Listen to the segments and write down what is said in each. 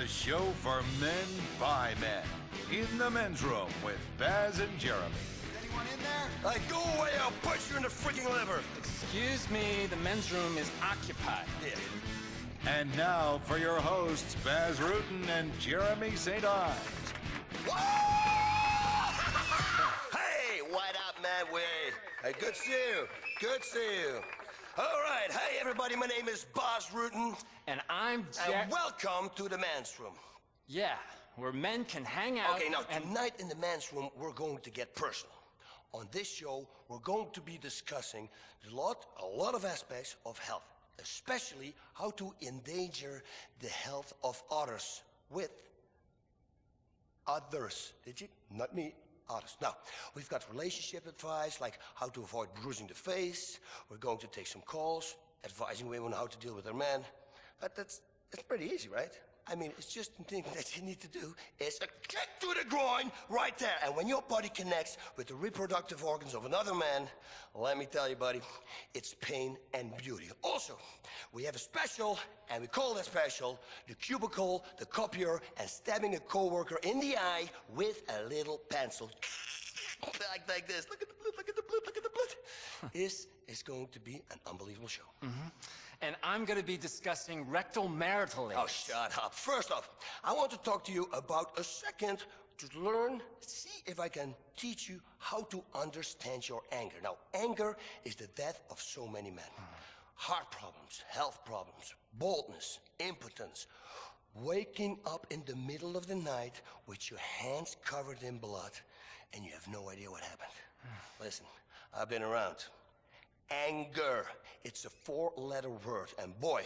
the show for men by men. In the men's room with Bas and Jeremy. Is anyone in there? Hey, go away, I'll punch you in the freaking liver. Excuse me, the men's room is occupied. Yeah. And now for your hosts, Bas Rutten and Jeremy St. Ives. hey, what up, man? Way. Hey, good to see you. Good to see you. All right, hey everybody, my name is Bas Rutten, And I'm Jer- and welcome to the man's room. Yeah, where men can hang out. Okay, now and tonight in the man's room, we're going to get personal. On this show, we're going to be discussing a lot, a lot of aspects of health, especially how to endanger the health of others with others. Did you? Not me. Others. Now, we've got relationship advice, like how to avoid bruising the face. We're going to take some calls, advising women how to deal with their men. But that's, that's pretty easy, right? I mean, it's just the thing that you need to do is a kick to the groin right there. And when your body connects with the reproductive organs of another man, let me tell you, buddy, it's pain and beauty. Also, we have a special, and we call that special the cubicle, the copier, and stabbing a coworker in the eye with a little pencil. like, like this. Look at the blood, look at the blood, look at the blood. this is going to be an unbelievable show. Mm-hmm. And I'm going to be discussing rectal marital Oh, shut up. First off, I want to talk to you about a second to learn, see if I can teach you how to understand your anger. Now, anger is the death of so many men. Heart problems, health problems, boldness, impotence, waking up in the middle of the night with your hands covered in blood and you have no idea what happened. Listen, I've been around. Anger. It's a four letter word, and boy,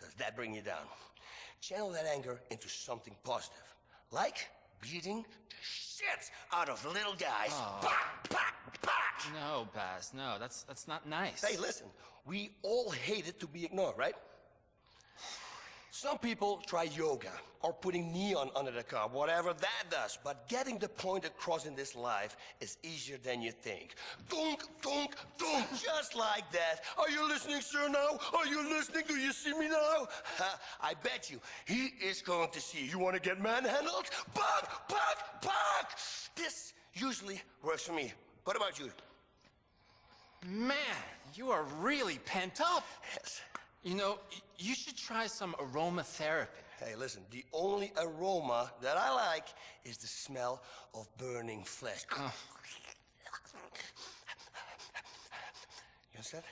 does that bring you down. Channel that anger into something positive, like beating the shit out of little guys. No, Bas, no, that's that's not nice. Hey, listen, we all hate it to be ignored, right? Some people try yoga or putting neon under the car, whatever that does. But getting the point across in this life is easier than you think. Dunk, dunk, dunk, just like that. Are you listening, sir, now? Are you listening? Do you see me now? Ha, I bet you he is going to see you. You want to get manhandled? Buck, buck, buck! This usually works for me. What about you? Man, you are really pent up. Yes. You know, you should try some aromatherapy. Hey, listen, the only aroma that I like is the smell of burning flesh. You understand?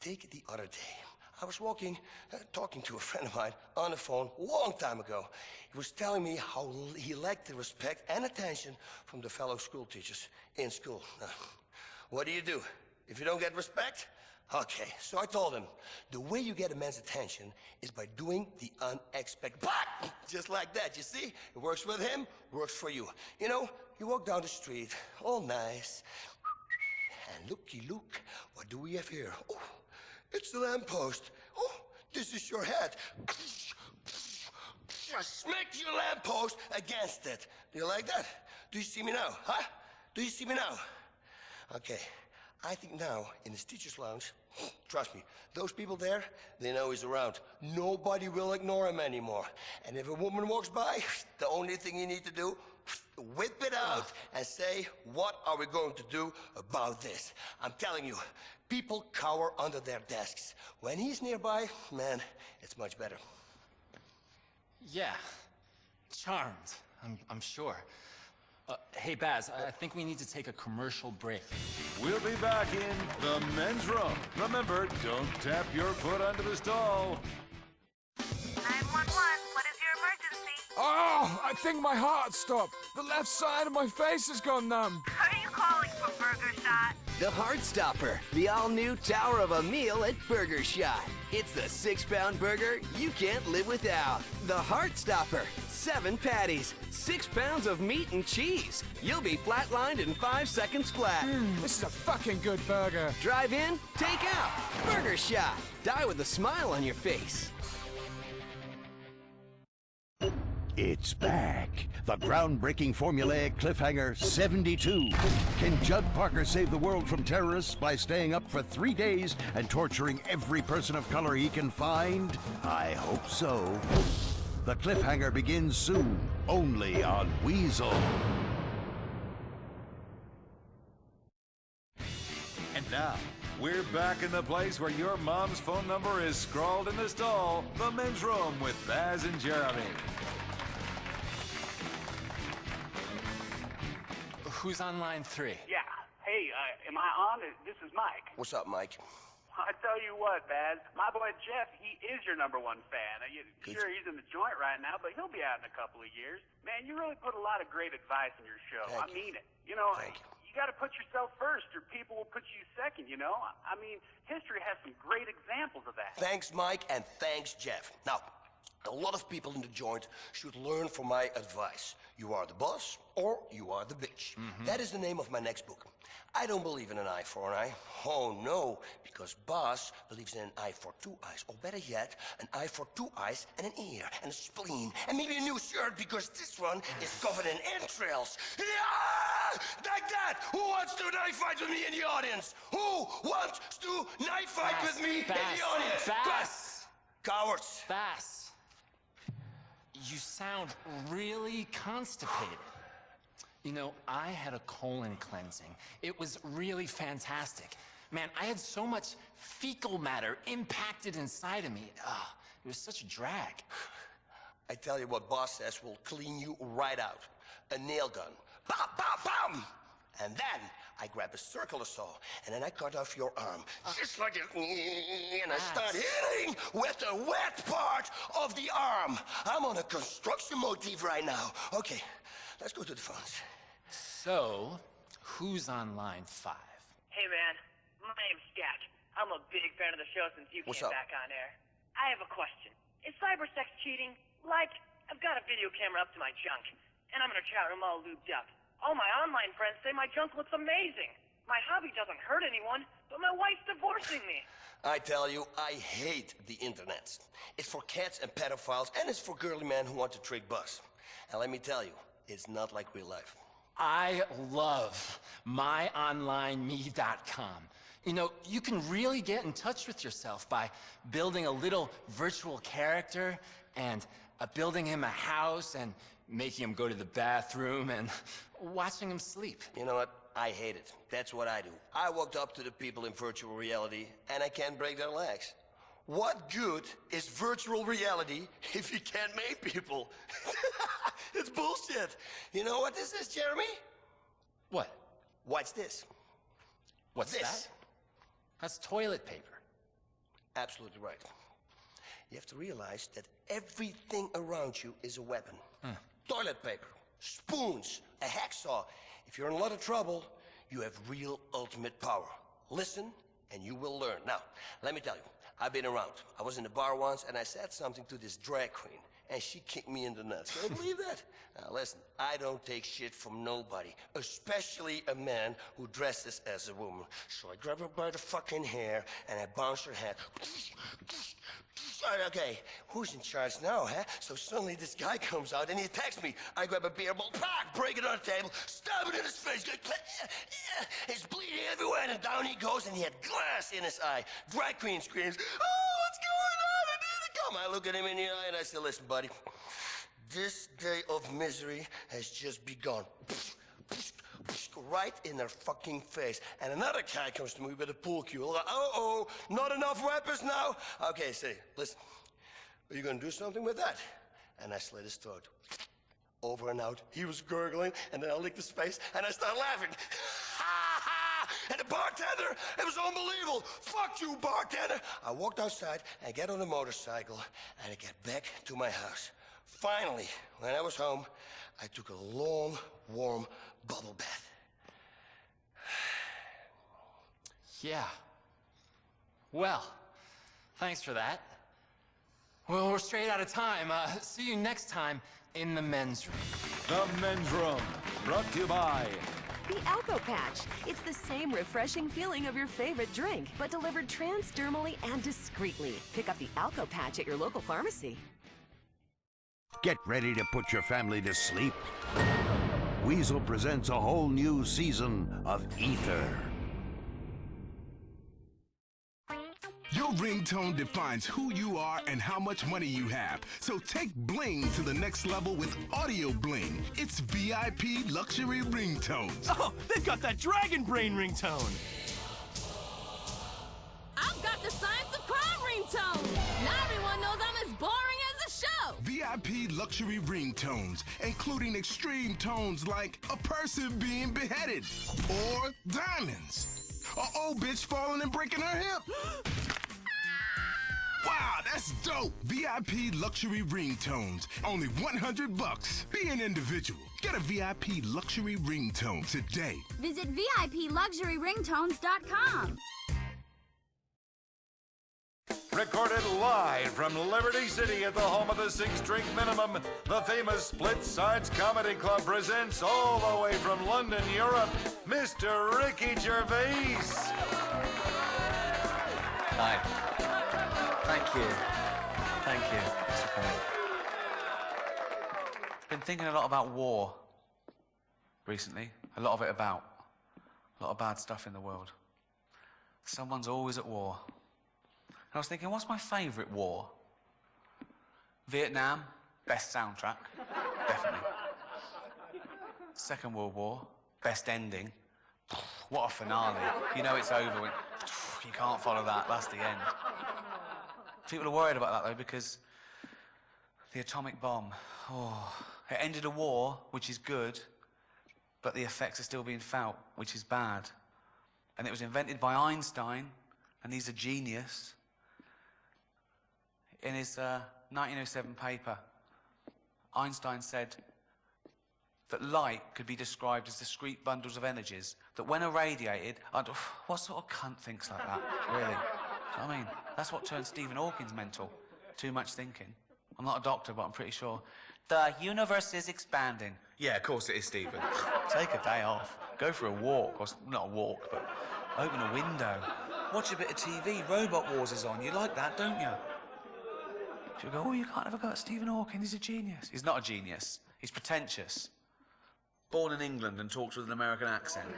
Take the other day. I was walking, uh, talking to a friend of mine on the phone a long time ago. He was telling me how he lacked the respect and attention from the fellow school teachers in school. Uh, what do you do? If you don't get respect? Okay, so I told him, the way you get a man's attention is by doing the unexpected. But just like that, you see? It works with him, works for you. You know, you walk down the street, all nice, and looky look, what do we have here? Oh, it's the lamppost. Oh, this is your head. Smack your lamppost against it. Do you like that? Do you see me now? Huh? Do you see me now? Okay, I think now in this teacher's lounge, trust me, those people there, they know he's around. Nobody will ignore him anymore. And if a woman walks by, the only thing you need to do, whip it out ah. and say, what are we going to do about this? I'm telling you, people cower under their desks. When he's nearby, man, it's much better. Yeah, charmed. I'm I'm sure. Uh, hey, Bas, I I think we need to take a commercial break. We'll be back in the men's room. Remember, don't tap your foot under the stall. 911, what is your emergency? Oh, I think my heart stopped. The left side of my face has gone numb. Are you calling for Burger Shot? The Heart Stopper, the all-new tower of a meal at Burger Shot. It's the six-pound burger you can't live without. The Heart Stopper, seven patties, six pounds of meat and cheese. You'll be flatlined in five seconds flat. Hmm, this is a fucking good burger. Drive in, take out. Burger Shot. Die with a smile on your face. It's back. The groundbreaking formulaic cliffhanger 72. Can Judd Parker save the world from terrorists by staying up for three days and torturing every person of color he can find? I hope so. The cliffhanger begins soon, only on Weazel. And now, we're back in the place where your mom's phone number is scrawled in the stall, the men's room with Bas and Jeremy. Who's on line three? Yeah. Hey, uh, am I on? This is Mike. What's up, Mike? I tell you what, Bas, my boy Jeff, he is your number one fan. You, sure, he's in the joint right now, but he'll be out in a couple of years. Man, you really put a lot of great advice in your show. Thank I you. mean it. You know, Thank you. you got to put yourself first, or people will put you second. You know, I mean, history has some great examples of that. Thanks, Mike, and thanks, Jeff. Now, a lot of people in the joint should learn from my advice. You are the boss, or you are the bitch. Mm-hmm. That is the name of my next book. I don't believe in an eye for an eye. Oh, no, because Bas believes in an eye for two eyes. Or better yet, an eye for two eyes and an ear and a spleen and maybe a new shirt because this one is covered in entrails. Yeah! Like that! Who wants to knife fight with me in the audience? Who wants to knife fight Bas, with me in the audience? Bas. Cowards. Bas, you sound really constipated. You know, I had a colon cleansing. It was really fantastic. Man, I had so much fecal matter impacted inside of me. Ah, it was such a drag. I tell you what Bas says will clean you right out. A nail gun. Bam, bam, bam! And then I grab a circular saw and then I cut off your arm. Ah. Just like it. And I ah. start hitting with the wet part of the arm. I'm on a construction motif right now. Okay, let's go to the phones. So, who's on line five? Hey man, my name's Jack. I'm a big fan of the show since you What's came up? back on air. I have a question. Is cybersex cheating? Like, I've got a video camera up to my junk, and I'm in a chat room all lubed up. All my online friends say my junk looks amazing. My hobby doesn't hurt anyone, but my wife's divorcing me. I tell you, I hate the internet. It's for cats and pedophiles, and it's for girly men who want to trick bus. And let me tell you, it's not like real life. I love myonlineme.com. You know, you can really get in touch with yourself by building a little virtual character and uh, building him a house and making him go to the bathroom and watching him sleep. You know what? I hate it. That's what I do. I walked up to the people in virtual reality and I can't break their legs. What good is virtual reality if you can't make people? it's bullshit. You know what this is, Jeremy? What? Watch this. What's This. that? That's toilet paper. Absolutely right. You have to realize that everything around you is a weapon. Hmm. Toilet paper, spoons, a hacksaw. If you're in a lot of trouble, you have real ultimate power. Listen, and you will learn. Now, let me tell you, I've been around. I was in a bar once, and I said something to this drag queen, and she kicked me in the nuts. Can you believe that? Now, listen, I don't take shit from nobody, especially a man who dresses as a woman. So I grab her by the fucking hair, and I bounce her head. Okay, who's in charge now, huh? So suddenly this guy comes out and he attacks me. I grab a beer bottle, pack, break it on the table, stab it in his face. Yeah, yeah. He's bleeding everywhere, and down he goes, and he had glass in his eye. Drag queen screams, Oh, what's going on? I need to come. I look at him in the eye and I say, Listen, buddy, this day of misery has just begun. Right in their fucking face. And another guy comes to me with a pool cue. Like, uh oh, not enough weapons now? Okay, say, listen, are you gonna do something with that? And I slit his throat. Over and out. He was gurgling, and then I licked his face, and I started laughing. Ha! ha! And the bartender, it was unbelievable. Fuck you, bartender. I walked outside and get on a motorcycle, and I get back to my house. Finally, when I was home, I took a long, warm bubble bath. Yeah. Well, thanks for that. Well, we're straight out of time. Uh, see you next time in the men's room. The men's room, brought to you by The Alco Patch. It's the same refreshing feeling of your favorite drink, but delivered transdermally and discreetly. Pick up the Alco Patch at your local pharmacy. Get ready to put your family to sleep. Weazel presents a whole new season of Ether. Your ringtone defines who you are and how much money you have. So take bling to the next level with Audio Bling. It's VIP luxury ringtones. Oh, they've got that Dragon Brain ringtone. I've got the Science of Crime ringtone. VIP luxury ringtones, including extreme tones like a person being beheaded or diamonds. A old bitch falling and breaking her hip. Wow, that's dope! VIP luxury ringtones. Only 100 bucks. Be an individual. Get a VIP luxury ringtone today. Visit VIPLuxuryRingtones.com. Recorded live from Liberty City at the home of the Six Drink Minimum, the famous Split Sides Comedy Club presents all the way from London, Europe, Mr. Ricky Gervais. Hi. Thank you. Thank you. It's okay. Been thinking a lot about war recently. A lot of it about. A lot of bad stuff in the world. Someone's always at war. I was thinking, what's my favourite war? Vietnam, best soundtrack. Definitely. Second World War, best ending. What a finale. You know it's over when you can't follow that. That's the end. People are worried about that though because the atomic bomb. Oh, it ended a war, which is good, but the effects are still being felt, which is bad. And it was invented by Einstein, and he's a genius. In his uh, 1907 paper, Einstein said that light could be described as discrete bundles of energies that when irradiated, I'd, what sort of cunt thinks like that, really? I mean, that's what turned Stephen Hawking's mental. Too much thinking. I'm not a doctor, but I'm pretty sure. The universe is expanding. Yeah, of course it is, Stephen. Take a day off. Go for a walk, or not a walk, but open a window. Watch a bit of TV. Robot Wars is on. You like that, don't you? She'll go, oh, you can't have a go at Stephen Hawking. He's a genius. He's not a genius. He's pretentious. Born in England and talks with an American accent.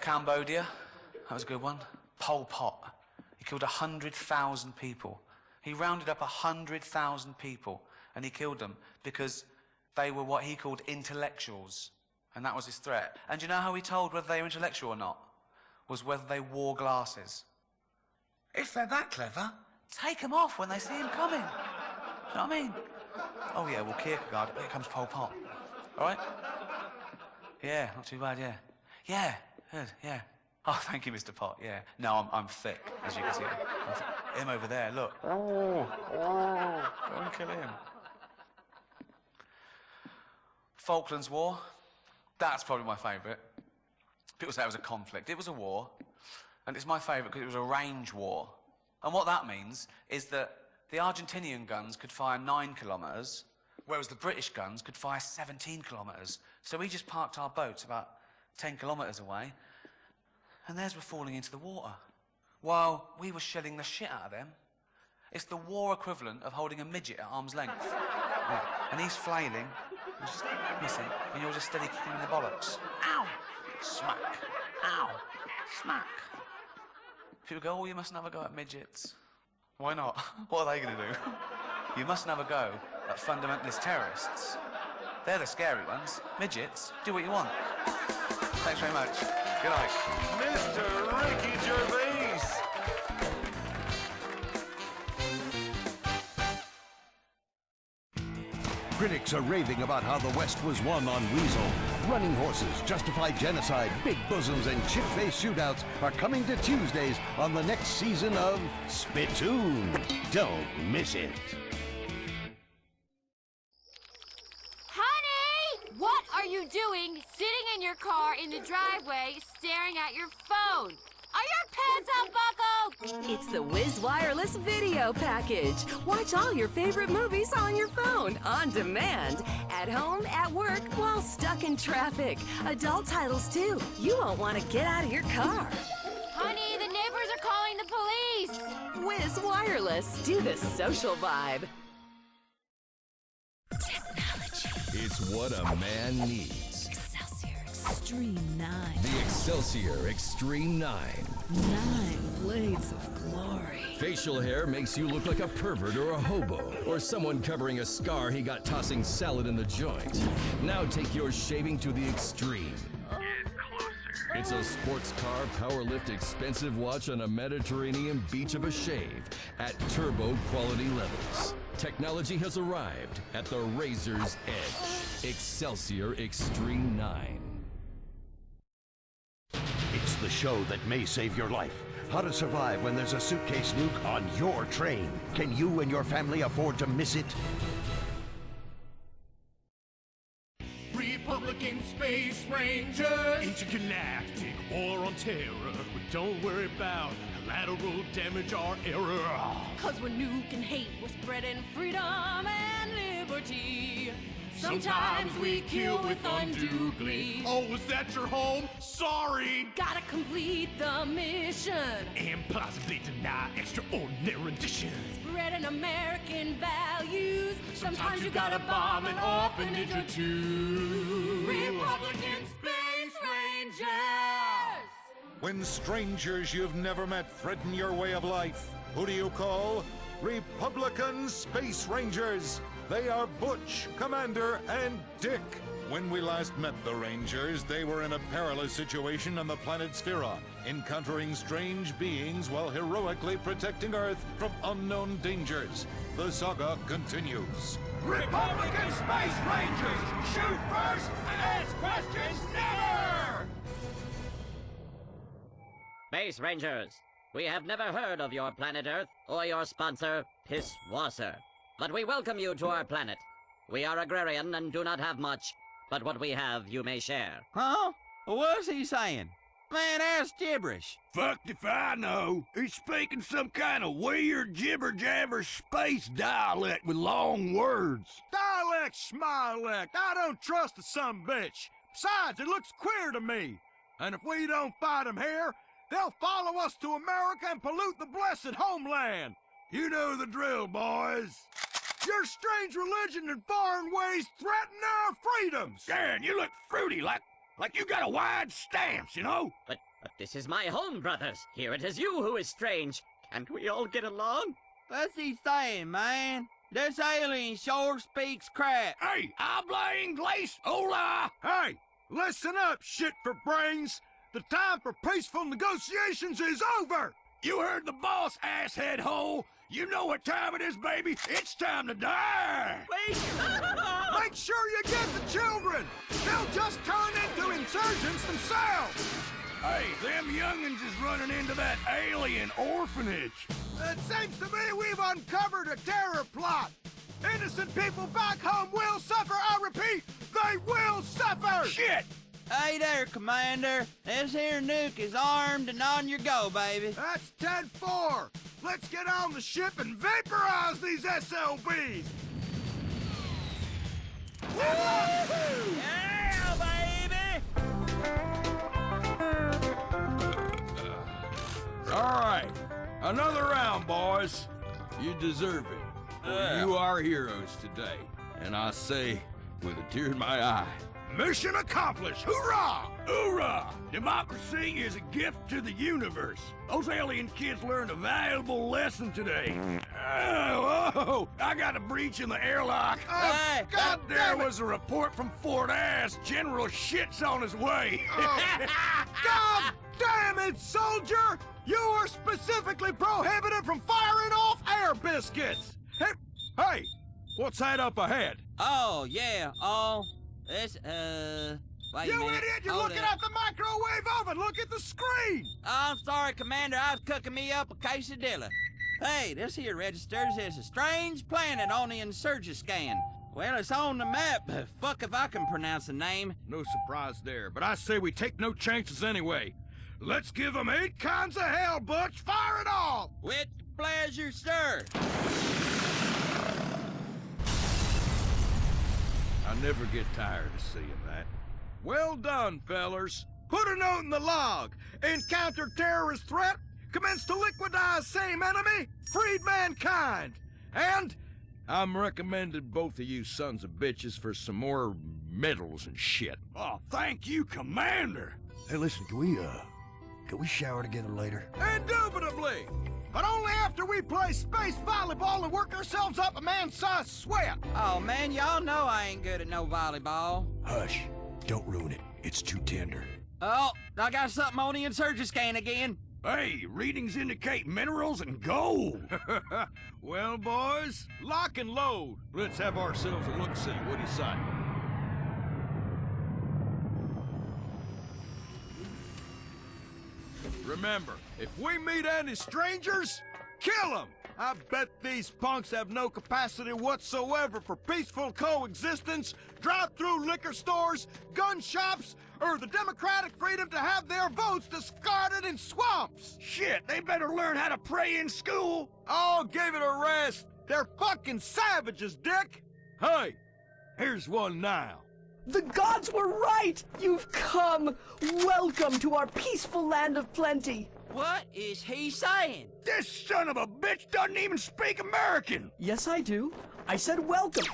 Cambodia. That was a good one. Pol Pot. He killed 100,000 people. He rounded up 100,000 people and he killed them because they were what he called intellectuals. And that was his threat. And you know how he told whether they were intellectual or not? Was whether they wore glasses. If they're that clever, take them off when they see him coming. you know what I mean? Oh, yeah, well, Kierkegaard, here comes Pol Pot. All right? Yeah, not too bad, yeah. Yeah, good, yeah. Oh, thank you, Mr. Pot. Yeah. No, I'm, I'm thick, as you can see. Him over there, look. Oh, oh, don't kill him. Falklands War. That's probably my favourite. People say it was a conflict. It was a war, and it's my favourite because it was a range war. And what that means is that the Argentinian guns could fire nine kilometres, whereas the British guns could fire 17 kilometres. So we just parked our boats about 10 kilometres away, and theirs were falling into the water, while we were shelling the shit out of them. It's the war equivalent of holding a midget at arm's length. Yeah. And he's flailing, he's just missing, and you're just steady kicking him in the bollocks. Ow! Smack. Ow! Smack. People go, oh, you mustn't have a go at midgets. Why not? What are they going to do? You mustn't have a go at fundamentalist terrorists. They're the scary ones. Midgets, do what you want. Thanks very much. Good night. Mr. Ricky Gervais. Critics are raving about how the West was won on Weazel. Running horses, justified genocide, big bosoms, and chip-face shootouts are coming to Tuesdays on the next season of Spittoon. Don't miss it. Honey! What are you doing sitting in your car in the driveway staring at your phone? It's the Whiz Wireless Video Package. Watch all your favorite movies on your phone, on demand, at home, at work, while stuck in traffic. Adult titles, too. You won't want to get out of your car. Honey, the neighbors are calling the police. Whiz Wireless. Do the social vibe. Technology. It's what a man needs. Extreme 9. The Excelsior Extreme 9. Nine blades of glory. Facial hair makes you look like a pervert or a hobo, or someone covering a scar he got tossing salad in the joint. Now take your shaving to the extreme. It's a sports car, power lift, expensive watch on a Mediterranean beach of a shave at turbo quality levels. Technology has arrived at the razor's edge. Excelsior Extreme 9. It's the show that may save your life. How to survive when there's a suitcase nuke on your train. Can you and your family afford to miss it? Republican Space Ranger. Intergalactic war on terror. But don't worry about collateral damage or error. Cause we're nuking hate, we're spreading freedom and liberty. Sometimes we kill with undue glee. Oh, is that your home? Sorry. Gotta complete the mission. And possibly deny extraordinary renditions. Spreading American values. Sometimes you gotta bomb an orphanage or two. Republican Space Rangers! When strangers you've never met threaten your way of life, who do you call? Republican Space Rangers. They are Butch, Commander, and Dick. When we last met the Rangers, they were in a perilous situation on the planet Sphera, encountering strange beings while heroically protecting Earth from unknown dangers. The saga continues. Republican Space Rangers! Shoot first and ask questions never! Space Rangers, we have never heard of your planet Earth or your sponsor, Pisswasser. But we welcome you to our planet. We are agrarian and do not have much, but what we have you may share. Huh? What's he saying? Man, that's gibberish. Fucked if I know. He's speaking some kind of weird jibber jabber space dialect with long words. Dialect, schmilect. I don't trust the some bitch. Besides, it looks queer to me. And if we don't fight 'em here, they'll follow us to America and pollute the blessed homeland. You know the drill, boys. Your strange religion and foreign ways threaten our freedoms. Dan, you look fruity, like like you got a wide stance, you know? But, but this is my home, brothers. Here it is you who is strange. Can't we all get along? What's he saying, man? This alien sure speaks crap. Hey, habla inglés, hola! Hey, listen up, shit for brains. The time for peaceful negotiations is over. You heard the boss, asshead hole. You know what time it is, baby. It's time to die. Make sure you get the children. They'll just turn into insurgents themselves. Hey, them youngins is running into that alien orphanage. It seems to me we've uncovered a terror plot. Innocent people back home will suffer. I repeat, they will suffer. Shit! Hey there, Commander. This here nuke is armed and on your go, baby. That's 10-4. Let's get on the ship and vaporize these SLBs. Yeah, baby! All right, another round, boys. You deserve it. For Yeah. You are heroes today, and I say with a tear in my eye. Mission accomplished! Hoorah! Hoorah! Democracy is a gift to the universe. Those alien kids learned a valuable lesson today. Oh, oh, I got a breach in the airlock. Oh, Hey, God oh, there was a report from Fort Ass. General shit's on his way. Oh. God damn it, soldier! You are specifically prohibited from firing off air biscuits! Hey, hey, what's that up ahead? Oh, yeah, oh, this, uh, wait you idiot! You're Hold looking up. at the microwave oven! Look at the screen! I'm sorry, Commander. I was cooking me up a quesadilla. Hey, this here registers as a strange planet on the insurgent scan. Well, it's on the map, but fuck if I can pronounce the name. No surprise there, but I say we take no chances anyway. Let's give them eight kinds of hell, Butch! Fire it all! With pleasure, sir. I never get tired of seeing that. Well done, fellers. Put a note in the log. Encountered terrorist threat. Commence to liquidize same enemy. Freed mankind. And I'm recommending both of you sons of bitches for some more medals and shit. Oh, thank you, Commander. Hey, listen, can we, uh, can we shower together later? Indubitably! But only after we play space volleyball and work ourselves up a man-sized sweat! Oh, man, y'all know I ain't good at no volleyball. Hush. Don't ruin it. It's too tender. Oh, I got something on the insurgent scan again. Hey, readings indicate minerals and gold. well, boys, lock and load. Let's have ourselves a look-see. What do you say? Remember, if we meet any strangers, kill them! I bet these punks have no capacity whatsoever for peaceful coexistence, drive-through liquor stores, gun shops, or the democratic freedom to have their votes discarded in swamps! Shit, they better learn how to pray in school! Oh, give it a rest! They're fucking savages, Dick! Hey, here's one now. The gods were right! You've come! Welcome to our peaceful land of plenty! What is he saying? This son of a bitch doesn't even speak American! Yes, I do. I said welcome.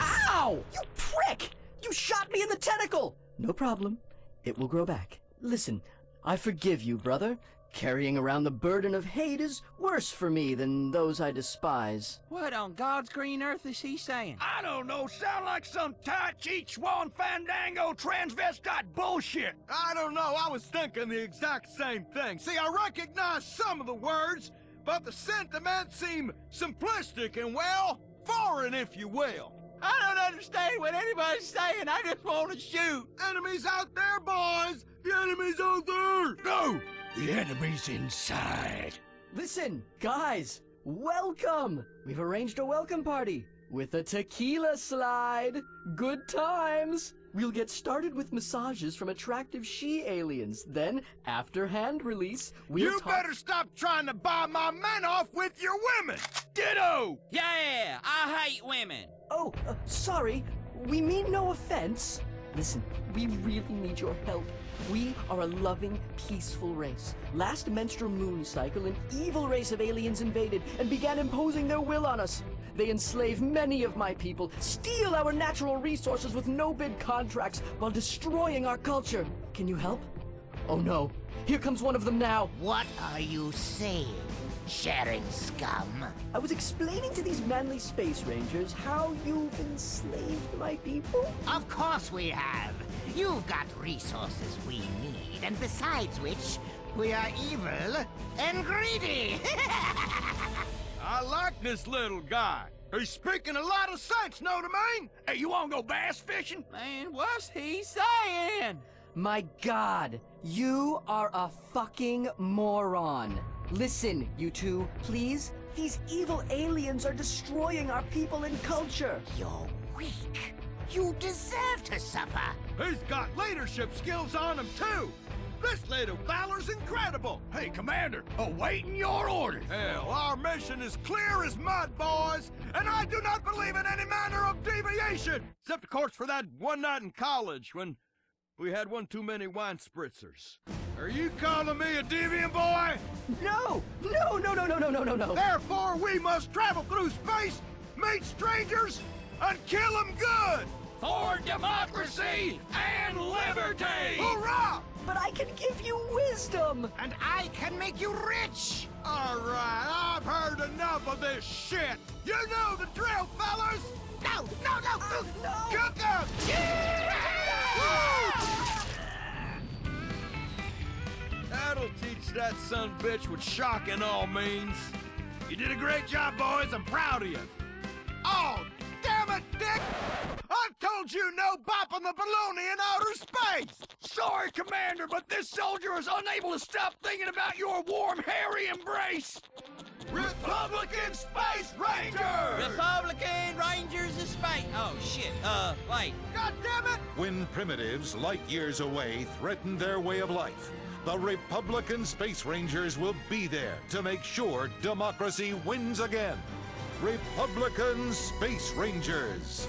Ow! You prick! You shot me in the tentacle! No problem. It will grow back. Listen, I forgive you, brother. Carrying around the burden of hate is worse for me than those I despise. What on God's green earth is he saying? I don't know. Sound like some Tai Chi Chuan Fandango transvestite bullshit. I don't know. I was thinking the exact same thing. See, I recognize some of the words, but the sentiments seem simplistic and, well, foreign, if you will. I don't understand what anybody's saying. I just want to shoot. Enemies out there, boys! The enemy's out there! No! The enemy's inside. Listen, guys, welcome! We've arranged a welcome party with a tequila slide. Good times! We'll get started with massages from attractive she-aliens. Then, after hand release, we'll You better stop trying to buy my men off with your women! Ditto! Yeah, I hate women. Oh, uh, sorry. We mean no offense. Listen, we really need your help. We are a loving, peaceful race. Last menstrual moon cycle, an evil race of aliens invaded and began imposing their will on us. They enslave many of my people, steal our natural resources with no-bid contracts while destroying our culture. Can you help? Oh no, here comes one of them now. What are you saying, sharing scum? I was explaining to these manly space rangers how you've enslaved my people. Of course we have. You've got resources we need, and besides which, we are evil and greedy. I like this little guy. He's speaking a lot of sense, know what I mean? Hey, you wanna go bass fishing? Man, what's he saying? My god, you are a fucking moron. Listen, you two, please. These evil aliens are destroying our people and culture. You're weak. You deserve to suffer. He's got leadership skills on him, too. This little valor's incredible. Hey, Commander, awaiting your orders. Hell, our mission is clear as mud, boys, and I do not believe in any manner of deviation. Except, of course, for that one night in college when we had one too many wine spritzers. Are you calling me a deviant boy? No! No, no, no, no, no, no, no, no. Therefore, we must travel through space, meet strangers, and kill them good! For democracy and liberty! Hurrah! But I can give you wisdom! And I can make you rich! All right, I've heard enough of this shit. You know the drill, fellas. No, no, no, uh, no. Cook up. That'll teach that son bitch what shocking all means. You did a great job, boys. I'm proud of you. Oh, damn it, Dick! I told you no bopping the baloney in outer space! Sorry, Commander, but this soldier is unable to stop thinking about your warm, hairy embrace. Republican Space Rangers! Republican Rangers of Space. Oh, shit. Uh, wait. God damn it! When primitives light years away threaten their way of life, the Republican Space Rangers will be there to make sure democracy wins again. Republican Space Rangers.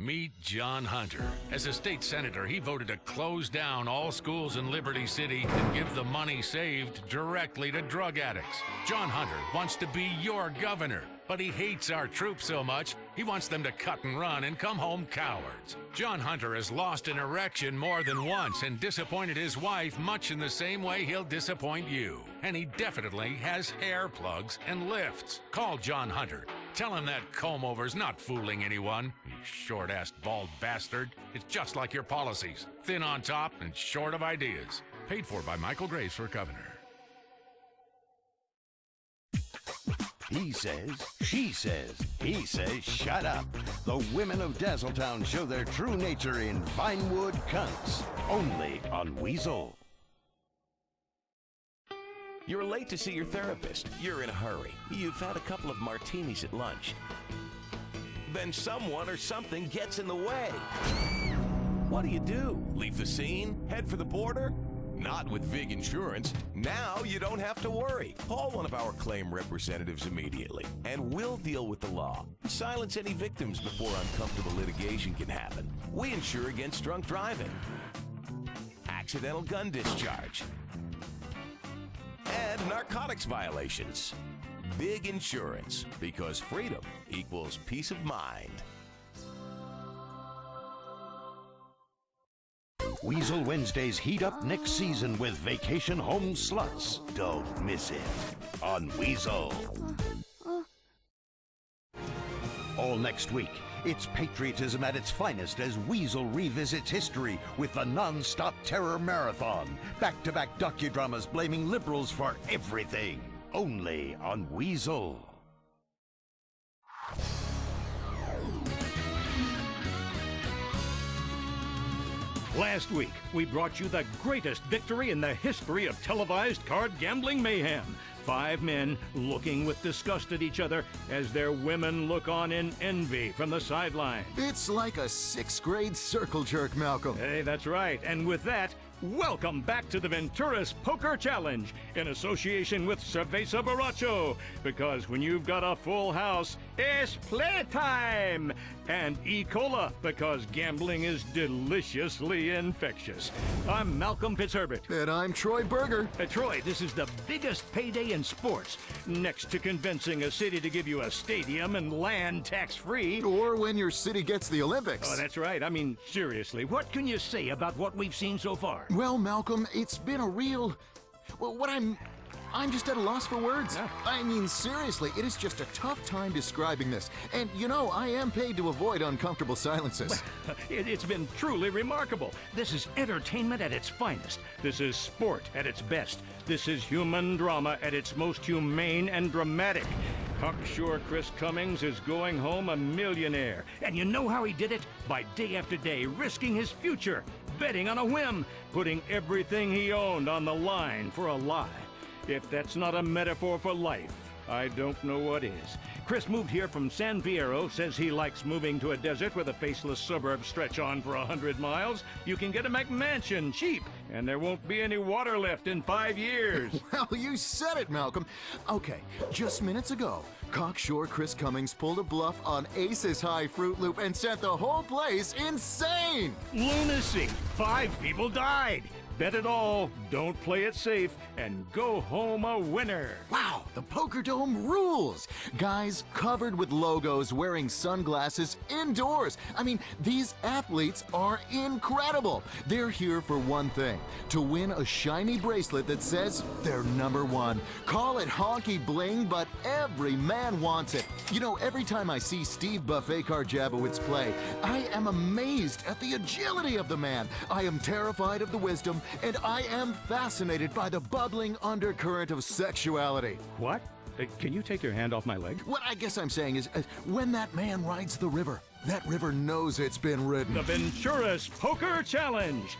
Meet John Hunter. As a state senator, he voted to close down all schools in Liberty City and give the money saved directly to drug addicts. John Hunter wants to be your governor, but he hates our troops so much, he wants them to cut and run and come home cowards. John Hunter has lost an erection more than once and disappointed his wife much in the same way he'll disappoint you. And he definitely has hair plugs and lifts. Call John Hunter. Tell him that comb over's not fooling anyone, you short-assed bald bastard. It's just like your policies. Thin on top and short of ideas. Paid for by Michael Graves for governor. He says, she says, he says, shut up. The women of Dazzletown show their true nature in Vinewood Cunts. Only on Weazel. You're late to see your therapist. You're in a hurry. You've had a couple of martinis at lunch. Then someone or something gets in the way. What do you do? Leave the scene? Head for the border? Not with VIG Insurance. Now you don't have to worry. Call one of our claim representatives immediately, and we'll deal with the law. Silence any victims before uncomfortable litigation can happen. We insure against drunk driving, accidental gun discharge, narcotics violations. Big insurance, because freedom equals peace of mind. Weazel Wednesdays heat up next season with Vacation Home Sluts. Don't miss it on Weazel. All next week, it's patriotism at its finest as Weazel revisits history with the non-stop terror marathon. Back-to-back docudramas blaming liberals for everything. Only on Weazel. Last week, we brought you the greatest victory in the history of televised card gambling mayhem. Five men looking with disgust at each other as their women look on in envy from the sideline. It's like a sixth grade circle jerk, Malcolm. Hey, that's right. And with that, welcome back to the Venturas Poker Challenge in association with Cerveza Borracho. Because when you've got a full house, it's playtime! And E. Cola, because gambling is deliciously infectious. I'm Malcolm Fitzherbert. And I'm Troy Berger. Uh, Troy, this is the biggest payday in sports, next to convincing a city to give you a stadium and land tax free. Or when your city gets the Olympics. Oh, that's right. I mean, seriously, what can you say about what we've seen so far? Well, Malcolm, it's been a real. Well, what I'm. I'm just at a loss for words. Yeah. I mean, seriously, it is just a tough time describing this. And you know, I am paid to avoid uncomfortable silences. It, it's been truly remarkable. This is entertainment at its finest. This is sport at its best. This is human drama at its most humane and dramatic. Cocksure Chris Cummings is going home a millionaire. And you know how he did it? By day after day, risking his future, betting on a whim, putting everything he owned on the line for a lie. If that's not a metaphor for life, I don't know what is. Chris moved here from San Fierro, says he likes moving to a desert with a faceless suburb stretch on for a hundred miles. You can get a McMansion cheap, and there won't be any water left in five years. well, you said it, Malcolm. Okay, just minutes ago, cocksure Chris Cummings pulled a bluff on Ace's High Fruit Loop and sent the whole place insane! Lunacy! Five people died! Bet it all, don't play it safe, and go home a winner. Wow, the Poker Dome rules! Guys covered with logos wearing sunglasses indoors. I mean, these athletes are incredible. They're here for one thing to win a shiny bracelet that says they're number one. Call it honky bling, but every man wants it. You know, every time I see Steve Buffet Karjabowicz play, I am amazed at the agility of the man. I am terrified of the wisdom, and I am fascinated by the bubbling undercurrent of sexuality. What? Uh, can you take your hand off my leg? What I guess I'm saying is, uh, when that man rides the river, that river knows it's been ridden. The Venturas Poker Challenge!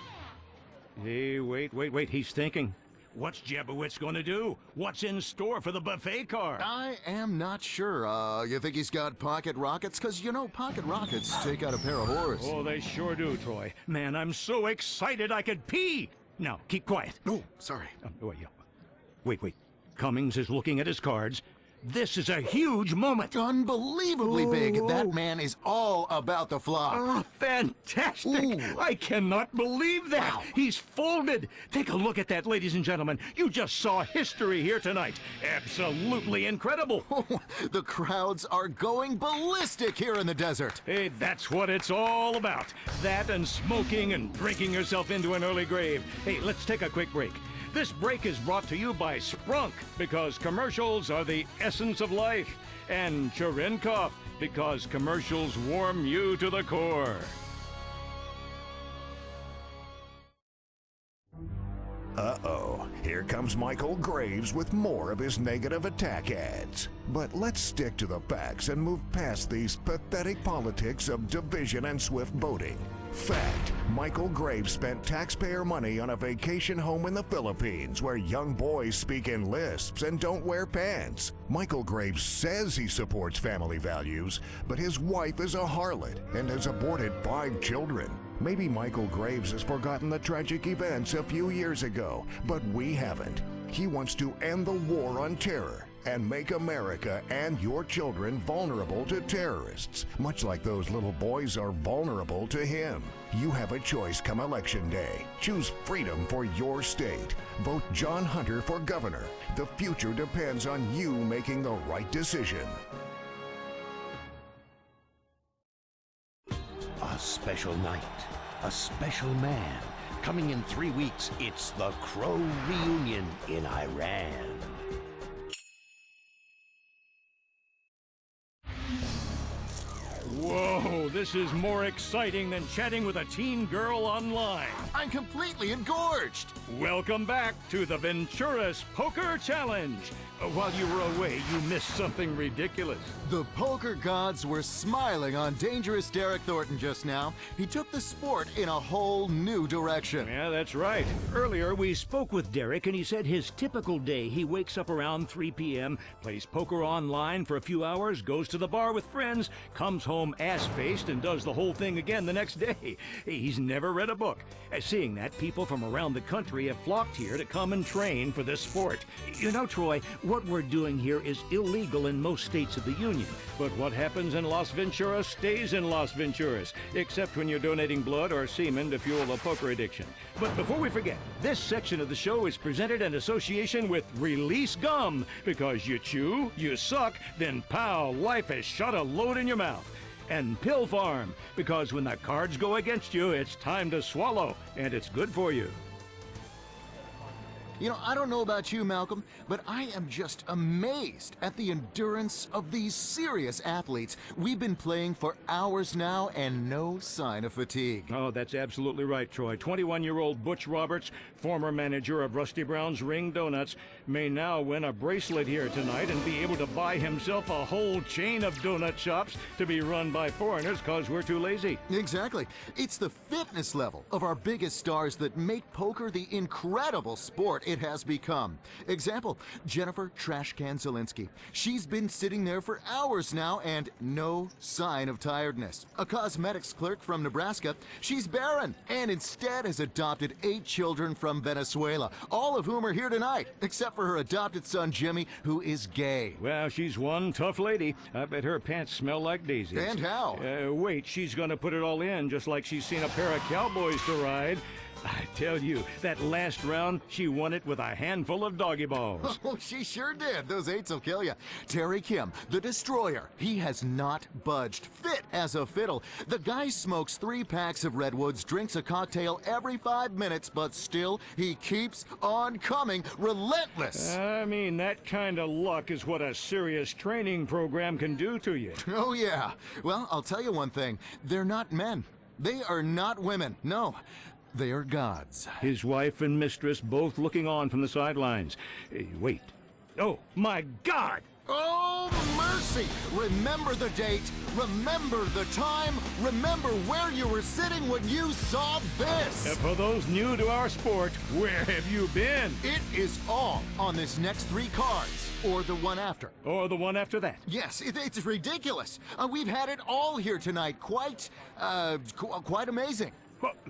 Hey, wait, wait, wait, he's thinking. What's Jabowitz gonna do? What's in store for the buffet car? I am not sure. Uh, you think he's got pocket rockets? Because, you know, pocket rockets take out a pair of whores. Oh, they sure do, Troy. Man, I'm so excited I could pee! Now, keep quiet. No, sorry. Oh, wait, yeah. wait, wait. Cummings is looking at his cards. This is a huge moment. Unbelievably big. That man is all about the flop. Oh, ah, fantastic. I cannot believe that. He's folded. Take a look at that, ladies and gentlemen. You just saw history here tonight. Absolutely incredible. the crowds are going ballistic here in the desert. Hey, that's what it's all about. That and smoking and drinking yourself into an early grave. Hey, let's take a quick break. This break is brought to you by Sprunk, because commercials are the essence of life, and Cherenkov, because commercials warm you to the core. Uh-oh, here comes Michael Graves with more of his negative attack ads. But let's stick to the facts and move past these pathetic politics of division and swift boating. Fact, Michael Graves spent taxpayer money on a vacation home in the Philippines where young boys speak in lisps and don't wear pants. Michael Graves says he supports family values, but his wife is a harlot and has aborted five children. Maybe Michael Graves has forgotten the tragic events a few years ago, but we haven't. He wants to end the war on terror and make America and your children vulnerable to terrorists, much like those little boys are vulnerable to him. You have a choice come election day. Choose freedom for your state. Vote John Hunter for governor. The future depends on you making the right decision. A special night, a special man. Coming in three weeks, it's the Crow reunion in Iran. Whoa, this is more exciting than chatting with a teen girl online. I'm completely engorged. Welcome back to the Venturas Poker Challenge. Uh, while you were away, you missed something ridiculous. The poker gods were smiling on dangerous Derek Thornton just now. He took the sport in a whole new direction. Yeah, that's right. Earlier, we spoke with Derek, and he said his typical day he wakes up around 3 p.m., plays poker online for a few hours, goes to the bar with friends, comes home ass faced, and does the whole thing again the next day. He's never read a book. Uh, Seeing that, people from around the country have flocked here to come and train for this sport. You know, Troy, what we're doing here is illegal in most states of the Union. But what happens in Las Venturas stays in Las Venturas, except when you're donating blood or semen to fuel a poker addiction. But before we forget, this section of the show is presented in association with Release Gum, because you chew, you suck, then pow, life has shot a load in your mouth. And Pill Pharm, because when the cards go against you, it's time to swallow, and it's good for you. You know, I don't know about you, Malcolm, but I am just amazed at the endurance of these serious athletes. We've been playing for hours now and no sign of fatigue. Oh, that's absolutely right, Troy. 21 year old Butch Roberts, former manager of Rusty Brown's Ring Donuts, may now win a bracelet here tonight and be able to buy himself a whole chain of donut shops to be run by foreigners because we're too lazy. Exactly. It's the fitness level of our biggest stars that make poker the incredible sport it has become. Example, Jennifer Trashcan Zelinsky. She's been sitting there for hours now and no sign of tiredness. A cosmetics clerk from Nebraska, she's barren and instead has adopted eight children from Venezuela, all of whom are here tonight, except for her adopted son Jimmy, who is gay. Well, she's one tough lady. I bet her pants smell like daisies. And how? Uh, wait, she's gonna put it all in, just like she's seen a pair of cowboys to ride. I tell you, that last round, she won it with a handful of doggy balls. Oh, she sure did. Those eights will kill you. Terry Kim, the destroyer. He has not budged. Fit as a fiddle. The guy smokes three packs of Redwoods, drinks a cocktail every five minutes, but still, he keeps on coming. Relentless. I mean, that kind of luck is what a serious training program can do to you. Oh, yeah. Well, I'll tell you one thing. They're not men. They are not women. No. They are gods. His wife and mistress both looking on from the sidelines. Eh, wait. Oh, my God! Oh, mercy! Remember the date, remember the time, remember where you were sitting when you saw this! And for those new to our sport, where have you been? It is all on this next three cards, or the one after. Or the one after that. Yes, it, it's ridiculous. Uh, we've had it all here tonight. Quite, uh, qu quite amazing.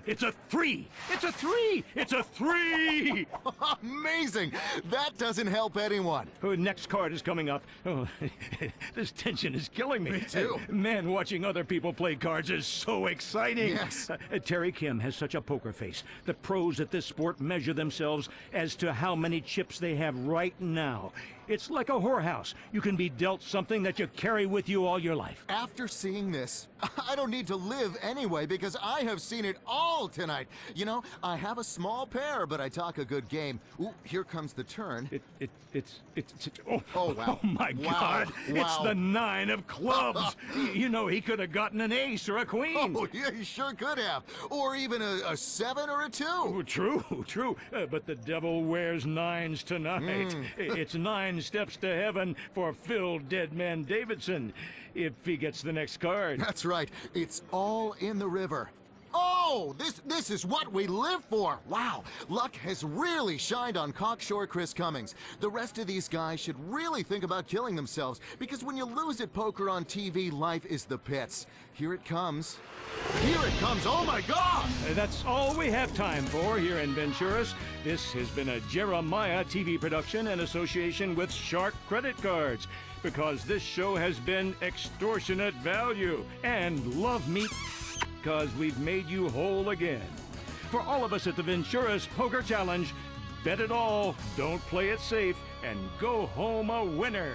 It's a three! It's a three! It's a three! Amazing! That doesn't help anyone. Oh, next card is coming up. Oh, this tension is killing me. Me too. Man, watching other people play cards is so exciting. Yes. Uh, Terry Kim has such a poker face. The pros at this sport measure themselves as to how many chips they have right now. It's like a whorehouse. You can be dealt something that you carry with you all your life. After seeing this, I don't need to live anyway because I have seen it all tonight. You know, I have a small pair, but I talk a good game. Ooh, here comes the turn. It, it, it's, it's, it's oh, Oh, wow. Oh my Wow. God! It's the nine of clubs. You know, he could have gotten an ace or a queen. Oh, yeah, he sure could have. Or even a, a seven or a two. True, true. Uh, but the devil wears nines tonight. Mm. It's nine steps to heaven for Phil Deadman Davidson if he gets the next card. That's right. It's all in the river. Oh, this this is what we live for. Wow, luck has really shined on Cockshore Chris Cummings. The rest of these guys should really think about killing themselves because when you lose at poker on TV, life is the pits. Here it comes. Here it comes. Oh my God! Uh, That's all we have time for here in Venturas. This has been a Jeremiah TV production in association with Shark Credit Cards. Because this show has been extortionate value and love meat because we've made you whole again. For all of us at the Venturas Poker Challenge, bet it all, don't play it safe, and go home a winner.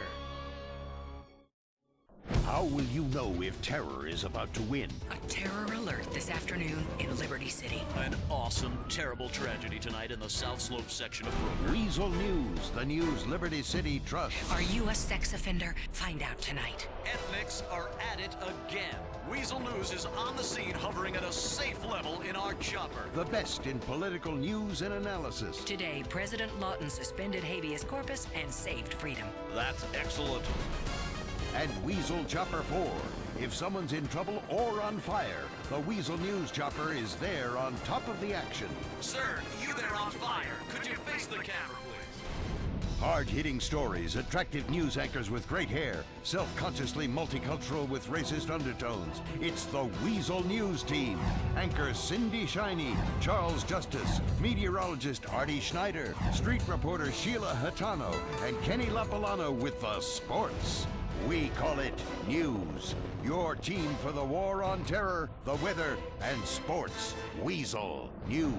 How will you know if terror is about to win? A terror alert this afternoon in Liberty City. An awesome, terrible tragedy tonight in the South Slope section of Brooklyn. Weazel News, the news Liberty City trusts. Are you a sex offender? Find out tonight. Ethnics are at it again. Weazel News is on the scene, hovering at a safe level in our chopper. The best in political news and analysis. Today, President Lawton suspended habeas corpus and saved freedom. That's excellent. And Weazel Chopper 4. If someone's in trouble or on fire, the Weazel News Chopper is there on top of the action. Sir, you there on fire. Could you face the camera, please? Hard hitting stories, attractive news anchors with great hair, self consciously multicultural with racist undertones. It's the Weazel News Team. Anchor Cindy Shiny, Charles Justice, meteorologist Artie Schneider, street reporter Sheila Hatano, and Kenny Lapalano with the sports. We call it News. Your team for the war on terror, the weather, and sports. Weazel News.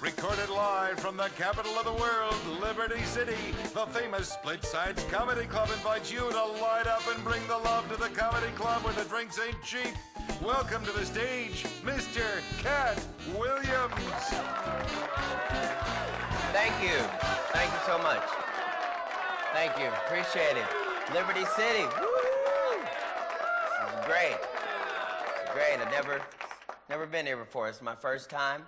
Recorded live from the capital of the world, Liberty City, the famous Split Sides Comedy Club invites you to light up and bring the love to the comedy club where the drinks ain't cheap. Welcome to the stage, Mr. Katt Williams. Thank you. Thank you so much. Thank you. Appreciate it. Liberty City. Woo! This is great. This is great. I've never, never been here before. It's my first time.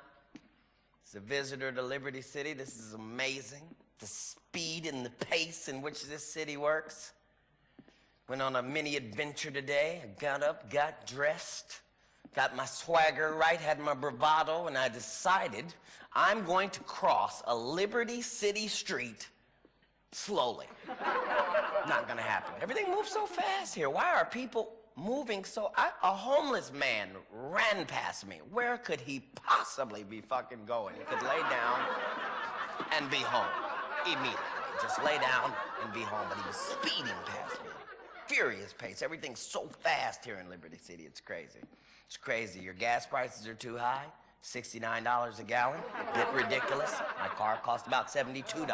As a visitor to Liberty City, this is amazing. The speed and the pace in which this city works. Went on a mini adventure today. I got up, got dressed, got my swagger right, had my bravado, and I decided I'm going to cross a Liberty City street slowly. Not gonna happen. Everything moves so fast here. Why are people moving so? I, a homeless man ran past me. Where could he possibly be fucking going? He could lay down and be home immediately. Just lay down and be home. But he was speeding past me. Furious pace. Everything's so fast here in Liberty City. It's crazy. It's crazy. Your gas prices are too high. $69 a gallon. Get ridiculous. My car cost about $72.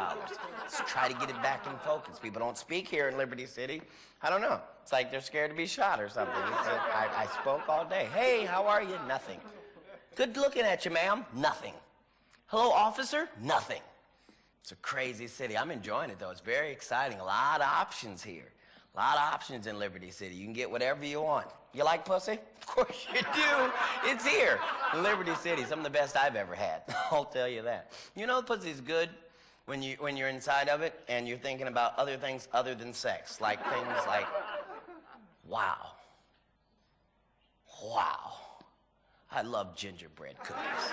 Let's try to get it back in focus. People don't speak here in Liberty City. I don't know. It's like they're scared to be shot or something. I I spoke all day. Hey, how are you? Nothing. Good looking at you, ma'am. Nothing. Hello, officer? Nothing. It's a crazy city. I'm enjoying it, though. It's very exciting. A lot of options here. A lot of options in Liberty City. You can get whatever you want. You like pussy? Of course you do. It's here Liberty City. Some of the best I've ever had. I'll tell you that. You know, pussy's good when you when you're inside of it and you're thinking about other things other than sex, like things like, wow, wow. I love gingerbread cookies.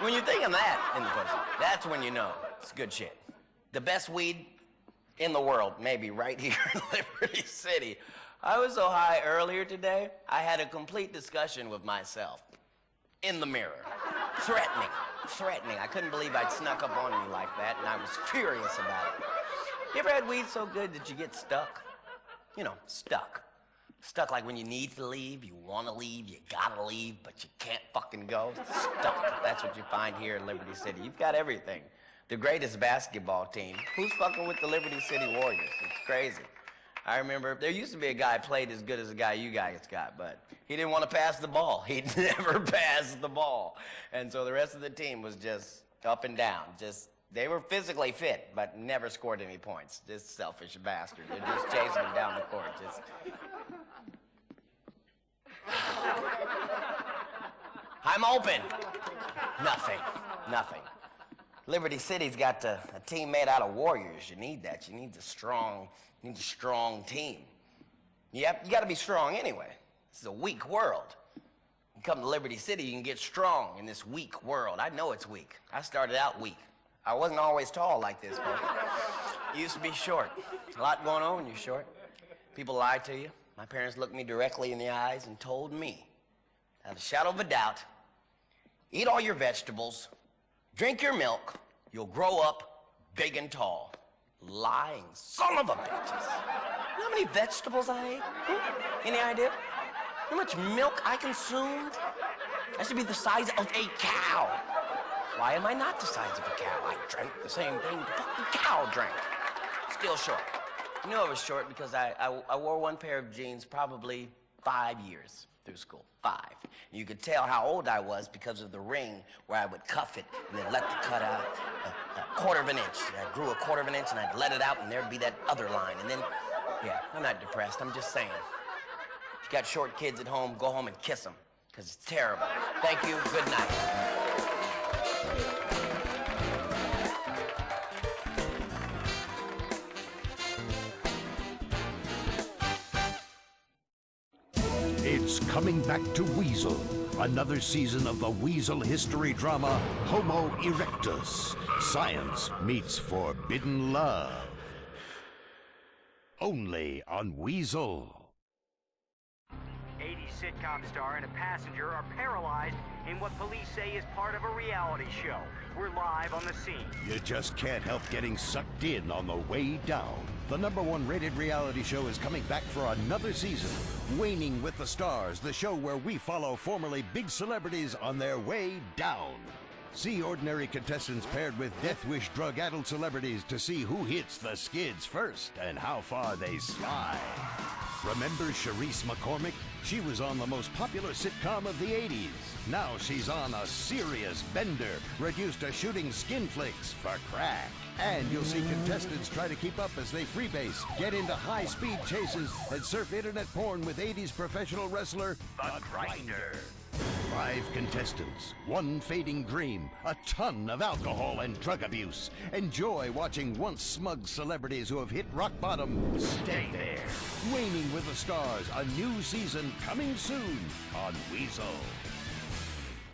When you're thinking that in the pussy, that's when you know it's good shit. The best weed in the world, maybe right here in Liberty City. I was so high earlier today, I had a complete discussion with myself. In the mirror. Threatening. Threatening. I couldn't believe I'd snuck up on me like that, and I was furious about it. You ever had weed so good that you get stuck? You know, stuck. Stuck like when you need to leave, you want to leave, you gotta leave, but you can't fucking go. Stuck. That's what you find here in Liberty City. You've got everything. The greatest basketball team. Who's fucking with the Liberty City Warriors? It's crazy. I remember there used to be a guy played as good as the guy you guys got, but he didn't want to pass the ball. He never passed the ball. And so the rest of the team was just up and down. Just they were physically fit, but never scored any points. This selfish bastard. They're just chasing him down the court. Just I'm open. Nothing. Nothing. Liberty City's got a, a team made out of warriors. You need that. You need a strong, you need a strong team. You, you got to be strong anyway. This is a weak world. You come to Liberty City, you can get strong in this weak world. I know it's weak. I started out weak. I wasn't always tall like this, folks. used to be short. A lot going on when you're short. People lie to you. My parents looked me directly in the eyes and told me, without a shadow of a doubt, eat all your vegetables, drink your milk, you'll grow up big and tall. Lying son of a bitches. You know how many vegetables I ate? Hmm? Any idea? How much milk I consumed? I should be the size of a cow. Why am I not the size of a cow? I drank the same thing the fucking cow drank. Still short. You know I was short because I, I, I wore one pair of jeans probably five years through school. Five. You could tell how old I was because of the ring where I would cuff it and then let the cut out a, a quarter of an inch. I grew a quarter of an inch and I'd let it out and there'd be that other line. And then, yeah, I'm not depressed. I'm just saying. If you got short kids at home, go home and kiss them because it's terrible. Thank you. Good night. Coming back to Weazel. Another season of the Weazel history drama Homo erectus. Science meets forbidden love. Only on Weazel. 80 sitcom star and a passenger are paralyzed in what police say is part of a reality show. We're live on the scene. You just can't help getting sucked in on the way down. The number one rated reality show is coming back for another season. Waning with the Stars, the show where we follow formerly big celebrities on their way down. See ordinary contestants paired with Death Wish drug addled celebrities to see who hits the skids first and how far they slide. Remember Cherise McCormick? She was on the most popular sitcom of the 80s. Now she's on a serious bender, reduced to shooting skin flicks for crack. And you'll see contestants try to keep up as they freebase, get into high speed chases, and surf internet porn with 80s professional wrestler The Grinder. Five contestants, one fading dream, a ton of alcohol and drug abuse. Enjoy watching once smug celebrities who have hit rock bottom stay there. Waning with the Stars, a new season coming soon on Weazel.